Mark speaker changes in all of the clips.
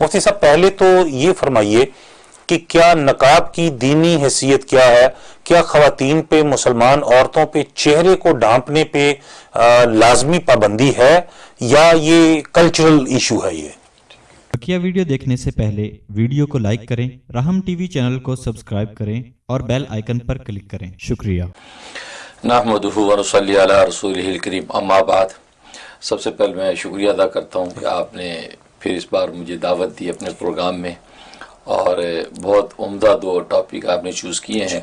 Speaker 1: مفتی صاحب پہلے تو یہ فرمائیے کہ کیا نقاب کی دینی حیثیت کیا ہے؟ کیا خواتین پہ مسلمان عورتوں پہ چہرے کو ڈھانپنے پہ لازمی پابندی ہے یا یہ کلچرل ایشو ہے یہ؟
Speaker 2: بکیا ویڈیو دیکھنے سے پہلے ویڈیو کو لائک کریں رحم ٹی وی چینل کو سبسکرائب کریں اور بیل آئیکن پر کلک کریں۔ شکریہ۔
Speaker 3: نحمدہ ونصلی علی رسول الکریم۔ اما بعد سب سے پہلے میں شکریہ ادا کرتا ہوں کہ آپ نے پھر اس بار مجھے دعوت دی اپنے پروگرام میں اور بہت عمدہ دو ٹاپک آپ نے چوز کیے ہیں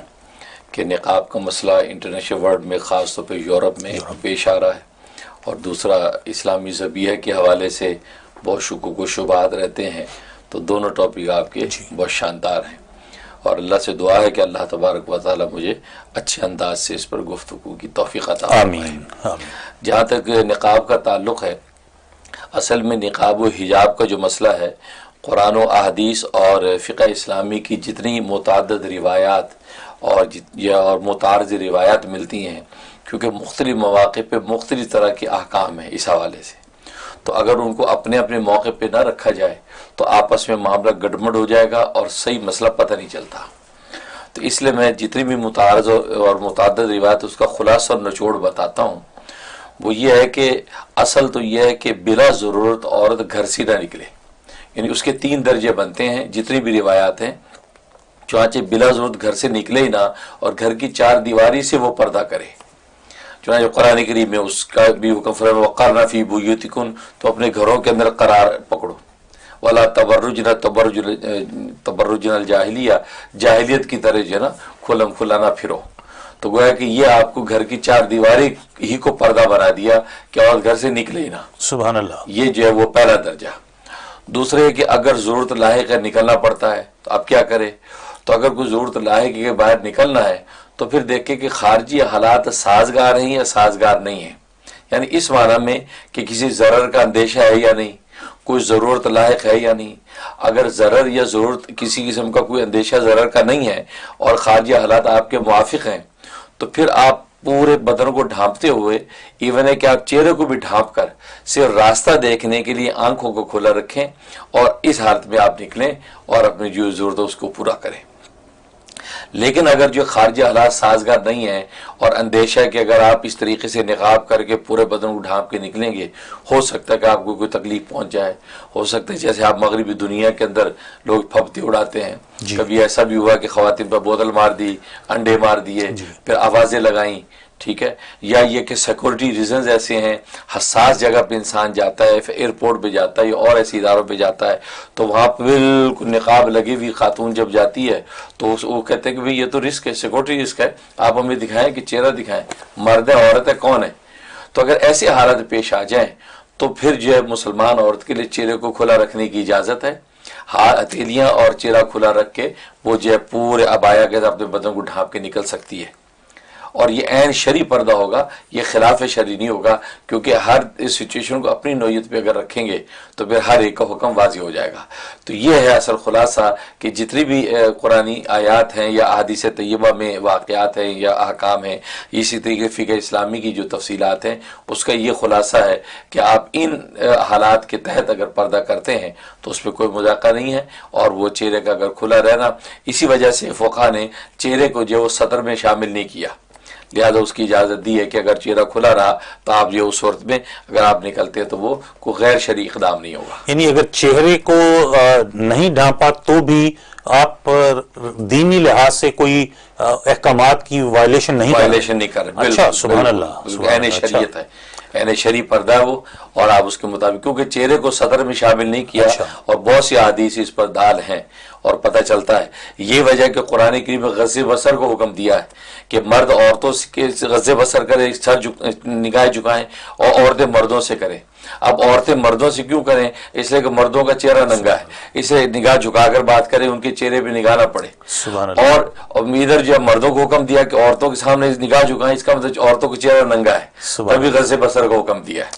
Speaker 3: کہ نقاب کا مسئلہ انٹرنیشنل ورلڈ میں خاص طور پہ یورپ میں پیش آ رہا ہے اور دوسرا اسلامی زبیہ کے حوالے سے بہت شکوک و شبہات رہتے ہیں تو دونوں ٹاپک آپ کے بہت شاندار ہیں اور اللہ سے دعا ہے کہ اللہ تبارک و تعالی مجھے اچھے انداز سے اس پر گفتگو کی توفیق عطا
Speaker 1: آمین۔
Speaker 3: جہاں تک نقاب کا تعلق ہے اصل میں نقاب و حجاب کا جو مسئلہ ہے، قرآن و احادیث اور فقہ اسلامی کی جتنی متعدد روایات اور یا اور متعارض روایات ملتی ہیں، کیونکہ مختلف مواقع پہ مختلف طرح کے احکام ہیں اس حوالے سے۔ تو اگر ان کو اپنے اپنے موقع پہ نہ رکھا جائے، تو آپس میں معاملہ گڑمڑ ہو جائے گا اور صحیح مسئلہ پتہ نہیں چلتا۔ تو اس لیے میں جتنی بھی متعارض اور متعدد روایت، اس کا خلاصہ اور نچوڑ بتاتا ہوں۔ وہ یہ ہے کہ اصل تو یہ ہے کہ بلا ضرورت عورت گھر سے نہ نکلے۔ یعنی اس کے تین درجے بنتے ہیں، جتنی بھی روایات ہیں۔ چنانچہ بلا ضرورت گھر سے نکلے ہی نہ، اور گھر کی چار دیواری سے وہ پردہ کرے۔ چنانچہ قرآن کریم میں اس کا بھی حکم فرم وقار فی بویوتکن تو اپنے گھروں کے اندر قرار پکڑو۔ والا تبرج نہ تبرج تبرج الجاہلیہ جاہلیت کی طرح جو ہے نا، کھلم کھلانا پھرو۔ تو گویا کہ یہ آپ کو گھر کی چار دیواری ہی کو پردہ بنا دیا کہ اور گھر سے نکلے ہی نہ۔
Speaker 1: سبحان اللہ۔
Speaker 3: یہ جو ہے وہ پہلا درجہ۔ دوسرے کہ اگر ضرورت لاحق ہے نکلنا پڑتا ہے تو اب کیا کرے؟ تو اگر کوئی ضرورت لاحق کے باہر نکلنا ہے تو پھر دیکھیں کہ خارجی حالات سازگار ہیں یا سازگار نہیں ہیں۔ یعنی اس معنی میں کہ کسی ضرر کا اندیشہ ہے یا نہیں کوئی ضرورت لاحق ہے یا نہیں۔ اگر ضرر یا ضرورت کسی قسم کا کوئی اندیشہ ضرر کا نہیں ہے اور خارجی حالات آپ کے موافق ہیں تو پھر آپ پورے بدن کو ڈھانپتے ہوئے ایون ہے کہ آپ چہرے کو بھی ڈھانپ کر، صرف راستہ دیکھنے کے لیے آنکھوں کو کھلا رکھیں اور اس حالت میں آپ نکلیں اور اپنی جو ضرورت ہے اس کو پورا کریں۔ لیکن اگر جو خارجی حالات سازگار نہیں ہیں اور اندیشہ ہے کہ اگر آپ اس طریقے سے نقاب کر کے پورے بدن کو ڈھانپ کے نکلیں گے ہو سکتا ہے کہ آپ کو کوئی تکلیف پہنچ جائے۔ ہو سکتا ہے جیسے آپ مغربی دنیا کے اندر لوگ پھپتی اڑاتے ہیں۔ جی۔ کبھی ایسا بھی ہوا کہ خواتین پر بوتل مار دی انڈے مار دیے جی۔ پھر آوازیں لگائیں۔ ٹھیک ہے؟ یا یہ کہ سیکورٹی ریزنز ایسے ہیں، حساس جگہ پہ انسان جاتا ہے، پھر ایئرپورٹ پہ جاتا ہے یا اور ایسی اداروں پہ جاتا ہے، تو وہاں پہ بالکل نقاب لگی ہوئی خاتون جب جاتی ہے، تو وہ کہتے ہیں کہ بھئی یہ تو رسک ہے سیکورٹی رسک ہے، آپ ہمیں دکھائیں کہ چہرہ دکھائیں، مرد ہے، عورت ہے، کون ہے؟ تو اگر ایسے حالت پیش آ جائیں، تو پھر جو ہے مسلمان عورت کے لیے چہرے کو کھلا رکھنے کی اجازت ہے۔ ہتھیلیاں اور چہرہ کھلا رکھ کے وہ جو ہے پورے ابایا کے اپنے بدن کو ڈھانپ کے نکل سکتی ہے۔ اور یہ عین شری پردہ ہوگا، یہ خلاف شری نہیں ہوگا، کیونکہ ہر اس سچویشن کو اپنی نوعیت پہ اگر رکھیں گے تو پھر ہر ایک کا حکم واضح ہو جائے گا۔ تو یہ ہے اصل خلاصہ کہ جتنی بھی قرآن آیات ہیں یا احادیث طیبہ میں واقعات ہیں یا احکام ہیں، اسی طریقے فقہ اسلامی کی جو تفصیلات ہیں، اس کا یہ خلاصہ ہے کہ آپ ان حالات کے تحت اگر پردہ کرتے ہیں تو اس پہ کوئی مذاکرہ نہیں ہے اور وہ چہرے کا اگر کھلا رہنا، اسی وجہ سے فقہ نے چہرے کو جو سطر میں شامل نہیں کیا۔ لہٰذا اس کی اجازت دی ہے کہ اگر چہرہ کھلا رہا تو آپ جو اس صورت میں اگر آپ نکلتے ہیں تو وہ کوئی غیر شرعی اقدام نہیں ہوگا۔
Speaker 1: یعنی اگر چہرے کو نہیں ڈھانپا تو بھی آپ دینی لحاظ سے کوئی احکامات کی وائلیشن نہیں
Speaker 3: وائلیشن نہیں کر رہے
Speaker 1: اچھا سبحان اللہ
Speaker 3: این شریعت ہے۔ یعنی شریع پردہ ہے وہ اور آپ اس کے مطابق کیونکہ چہرے کو صدر میں شامل نہیں کیا
Speaker 1: اچھا۔
Speaker 3: اور بہت سی حدیث اس پر دال ہیں اور پتہ چلتا ہے یہ وجہ کہ قرآن کریم غز بسر کو حکم دیا ہے کہ مرد عورتوں کے غز بسر کرے سر نگاہ جھکائیں اور عورتیں مردوں سے کریں اب عورتیں مردوں سے کیوں کریں؟ اس لیے کہ مردوں کا چہرہ ننگا ہے۔ اسے نگاہ جھکا کر بات کریں ان کے چہرے پہ نگاہ نہ پڑے۔ اور ادھر جو مردوں کو حکم دیا کہ عورتوں کے سامنے نگاہ جھکائیں اس کا مطلب عورتوں کا چہرہ ننگا ہے۔ تبھی غز بسر کو حکم دیا ہے۔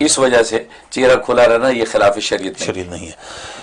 Speaker 3: اس وجہ سے چہرہ کھلا رہنا یہ خلاف شریعت
Speaker 1: شریعت نہیں ہے۔